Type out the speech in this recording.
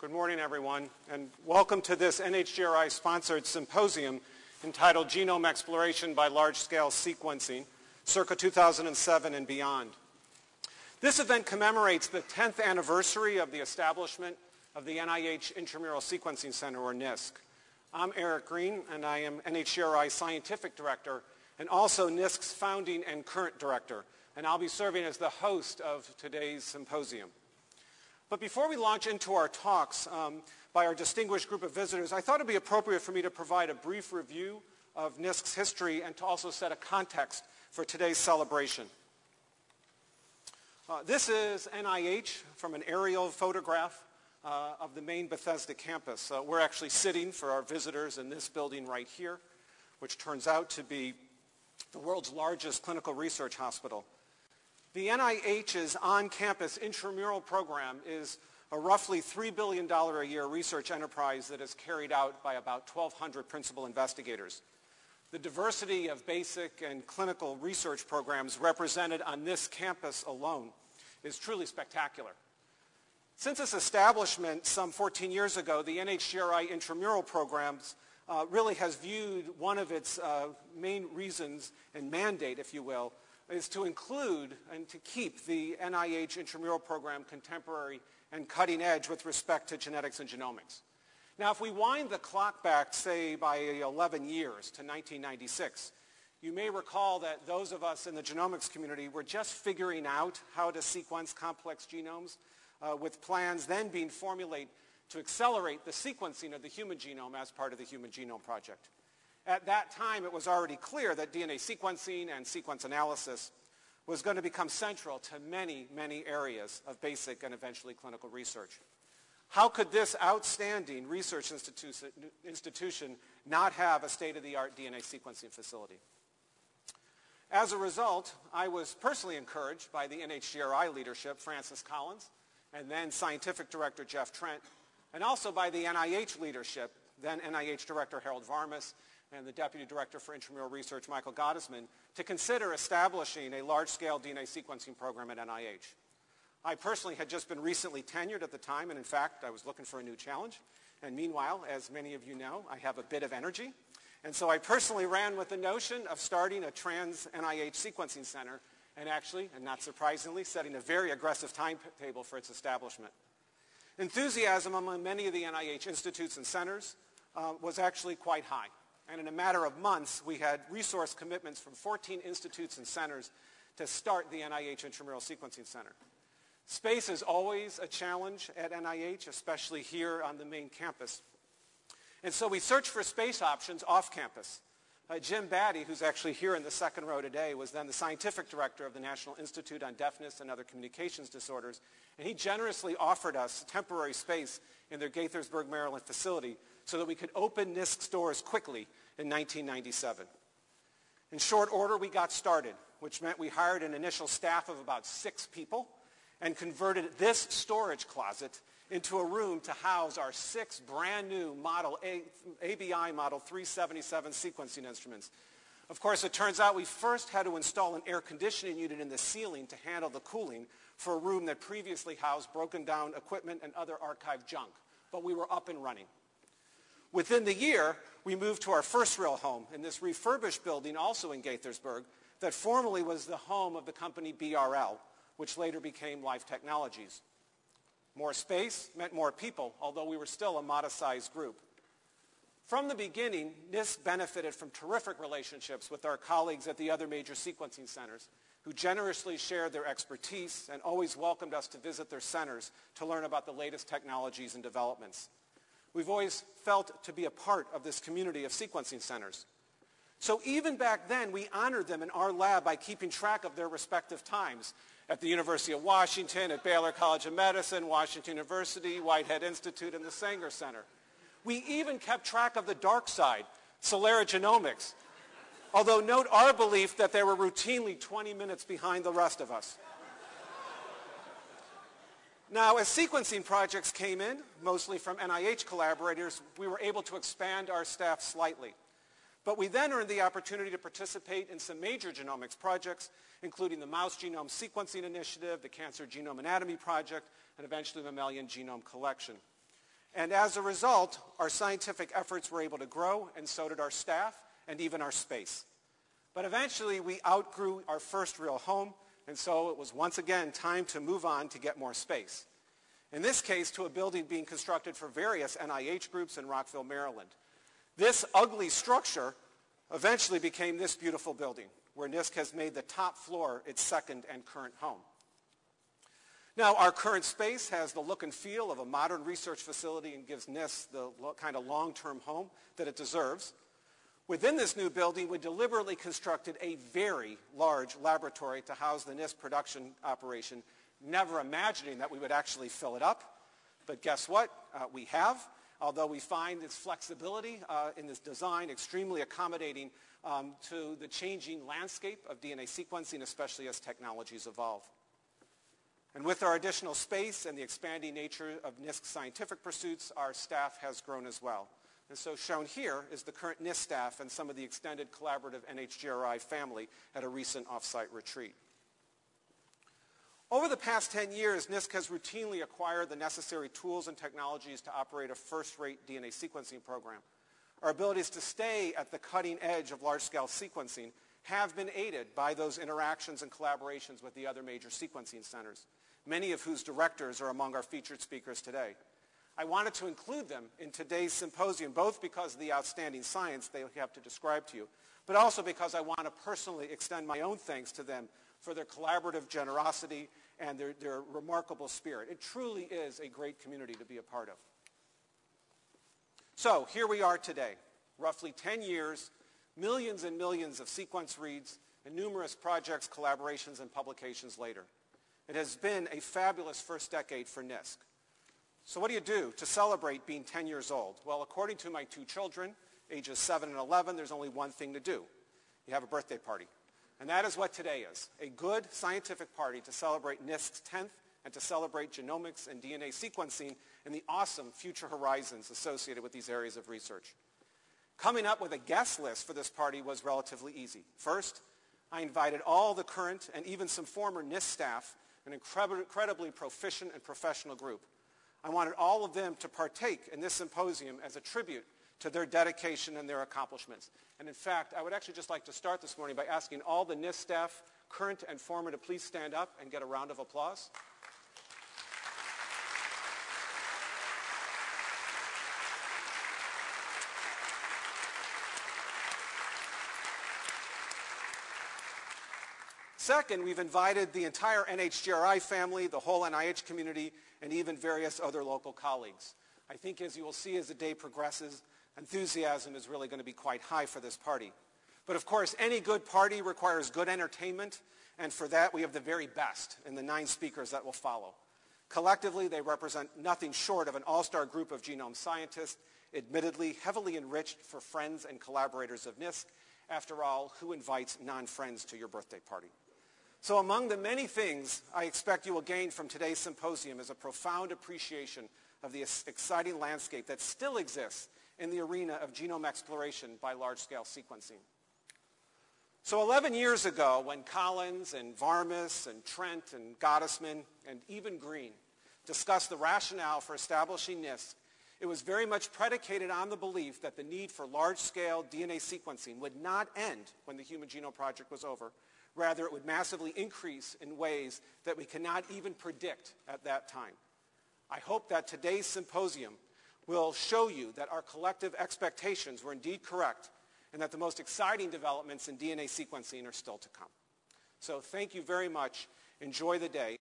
Good morning, everyone, and welcome to this NHGRI-sponsored symposium entitled Genome Exploration by Large-Scale Sequencing, circa 2007 and beyond. This event commemorates the 10th anniversary of the establishment of the NIH Intramural Sequencing Center, or NISC. I'm Eric Green, and I am NHGRI Scientific Director and also NISC's founding and current director, and I'll be serving as the host of today's symposium. But before we launch into our talks um, by our distinguished group of visitors, I thought it would be appropriate for me to provide a brief review of NISC's history and to also set a context for today's celebration. Uh, this is NIH from an aerial photograph uh, of the main Bethesda campus. Uh, we're actually sitting for our visitors in this building right here, which turns out to be the world's largest clinical research hospital. The NIH's on-campus intramural program is a roughly $3 billion a year research enterprise that is carried out by about 1,200 principal investigators. The diversity of basic and clinical research programs represented on this campus alone is truly spectacular. Since its establishment some 14 years ago, the NHGRI intramural programs uh, really has viewed one of its uh, main reasons and mandate, if you will, is to include and to keep the NIH intramural program contemporary and cutting edge with respect to genetics and genomics. Now, if we wind the clock back, say, by 11 years to 1996, you may recall that those of us in the genomics community were just figuring out how to sequence complex genomes uh, with plans then being formulated to accelerate the sequencing of the human genome as part of the Human Genome Project. At that time, it was already clear that DNA sequencing and sequence analysis was going to become central to many, many areas of basic and eventually clinical research. How could this outstanding research institution not have a state-of-the-art DNA sequencing facility? As a result, I was personally encouraged by the NHGRI leadership, Francis Collins, and then scientific director Jeff Trent, and also by the NIH leadership, then NIH director Harold Varmus, and the Deputy Director for Intramural Research, Michael Gottesman, to consider establishing a large-scale DNA sequencing program at NIH. I personally had just been recently tenured at the time, and in fact, I was looking for a new challenge. And meanwhile, as many of you know, I have a bit of energy. And so I personally ran with the notion of starting a trans NIH sequencing center and actually, and not surprisingly, setting a very aggressive timetable for its establishment. Enthusiasm among many of the NIH institutes and centers uh, was actually quite high. And in a matter of months, we had resource commitments from 14 institutes and centers to start the NIH Intramural Sequencing Center. Space is always a challenge at NIH, especially here on the main campus. And so we searched for space options off campus. Uh, Jim Battey, who's actually here in the second row today, was then the scientific director of the National Institute on Deafness and Other Communications Disorders, and he generously offered us temporary space in their Gaithersburg, Maryland facility so that we could open NISC's doors quickly in 1997. In short order, we got started, which meant we hired an initial staff of about six people and converted this storage closet into a room to house our six brand new model a, ABI Model 377 sequencing instruments. Of course, it turns out we first had to install an air conditioning unit in the ceiling to handle the cooling for a room that previously housed broken down equipment and other archive junk. But we were up and running. Within the year, we moved to our first real home in this refurbished building also in Gaithersburg that formerly was the home of the company BRL, which later became Life Technologies. More space meant more people, although we were still a modest-sized group. From the beginning, NISC benefited from terrific relationships with our colleagues at the other major sequencing centers, who generously shared their expertise and always welcomed us to visit their centers to learn about the latest technologies and developments. We've always felt to be a part of this community of sequencing centers. So even back then, we honored them in our lab by keeping track of their respective times at the University of Washington, at Baylor College of Medicine, Washington University, Whitehead Institute, and the Sanger Center. We even kept track of the dark side, Celera Genomics, although note our belief that they were routinely 20 minutes behind the rest of us. Now, as sequencing projects came in, mostly from NIH collaborators, we were able to expand our staff slightly. But we then earned the opportunity to participate in some major genomics projects, including the Mouse Genome Sequencing Initiative, the Cancer Genome Anatomy Project, and eventually the Mammalian Genome Collection. And as a result, our scientific efforts were able to grow, and so did our staff and even our space. But eventually, we outgrew our first real home, and so it was once again time to move on to get more space. In this case, to a building being constructed for various NIH groups in Rockville, Maryland. This ugly structure eventually became this beautiful building, where NISC has made the top floor its second and current home. Now, our current space has the look and feel of a modern research facility and gives NISC the kind of long-term home that it deserves. Within this new building, we deliberately constructed a very large laboratory to house the NISC production operation, never imagining that we would actually fill it up. But guess what? Uh, we have, although we find its flexibility uh, in this design extremely accommodating um, to the changing landscape of DNA sequencing, especially as technologies evolve. And with our additional space and the expanding nature of NISC scientific pursuits, our staff has grown as well. And so shown here is the current NISC staff and some of the extended collaborative NHGRI family at a recent offsite retreat. Over the past 10 years, NISC has routinely acquired the necessary tools and technologies to operate a first-rate DNA sequencing program. Our abilities to stay at the cutting edge of large-scale sequencing have been aided by those interactions and collaborations with the other major sequencing centers, many of whose directors are among our featured speakers today. I wanted to include them in today's symposium, both because of the outstanding science they have to describe to you, but also because I want to personally extend my own thanks to them for their collaborative generosity and their, their remarkable spirit. It truly is a great community to be a part of. So here we are today, roughly 10 years, millions and millions of sequence reads, and numerous projects, collaborations, and publications later. It has been a fabulous first decade for NISC. So what do you do to celebrate being 10 years old? Well, according to my two children, ages 7 and 11, there's only one thing to do. You have a birthday party. And that is what today is, a good scientific party to celebrate NISC's 10th and to celebrate genomics and DNA sequencing and the awesome future horizons associated with these areas of research. Coming up with a guest list for this party was relatively easy. First, I invited all the current and even some former NIST staff, an incredibly proficient and professional group. I wanted all of them to partake in this symposium as a tribute to their dedication and their accomplishments. And in fact, I would actually just like to start this morning by asking all the NISC staff, current and former, to please stand up and get a round of applause. Second, we've invited the entire NHGRI family, the whole NIH community, and even various other local colleagues. I think as you will see as the day progresses, enthusiasm is really going to be quite high for this party. But of course, any good party requires good entertainment, and for that we have the very best in the nine speakers that will follow. Collectively, they represent nothing short of an all-star group of genome scientists, admittedly heavily enriched for friends and collaborators of NISC. After all, who invites non-friends to your birthday party? So among the many things I expect you will gain from today's symposium is a profound appreciation of the exciting landscape that still exists in the arena of genome exploration by large-scale sequencing. So 11 years ago, when Collins and Varmus and Trent and Gottesman and even Green discussed the rationale for establishing NISC, it was very much predicated on the belief that the need for large-scale DNA sequencing would not end when the Human Genome Project was over. Rather, it would massively increase in ways that we cannot even predict at that time. I hope that today's symposium will show you that our collective expectations were indeed correct and that the most exciting developments in DNA sequencing are still to come. So thank you very much. Enjoy the day.